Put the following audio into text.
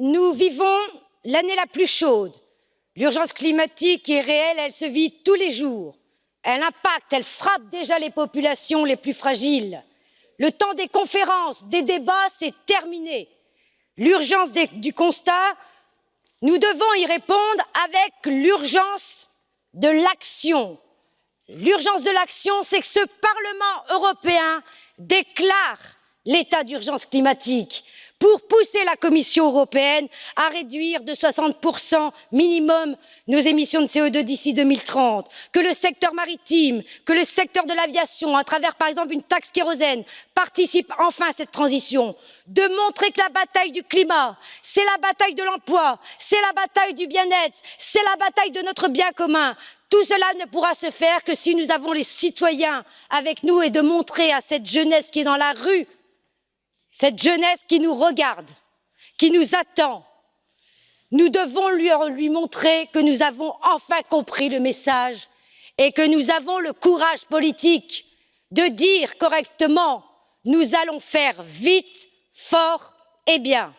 nous vivons l'année la plus chaude. L'urgence climatique est réelle, elle se vit tous les jours. Elle impacte, elle frappe déjà les populations les plus fragiles. Le temps des conférences, des débats, c'est terminé. L'urgence du constat, nous devons y répondre avec l'urgence de l'action. L'urgence de l'action, c'est que ce Parlement européen déclare l'état d'urgence climatique pour pousser la Commission européenne à réduire de 60% minimum nos émissions de CO2 d'ici 2030, que le secteur maritime, que le secteur de l'aviation, à travers par exemple une taxe kérosène, participe enfin à cette transition, de montrer que la bataille du climat, c'est la bataille de l'emploi, c'est la bataille du bien-être, c'est la bataille de notre bien commun. Tout cela ne pourra se faire que si nous avons les citoyens avec nous et de montrer à cette jeunesse qui est dans la rue cette jeunesse qui nous regarde, qui nous attend, nous devons lui, montrer que nous avons enfin compris le message et que nous avons le courage politique de dire correctement nous allons faire vite, fort et bien.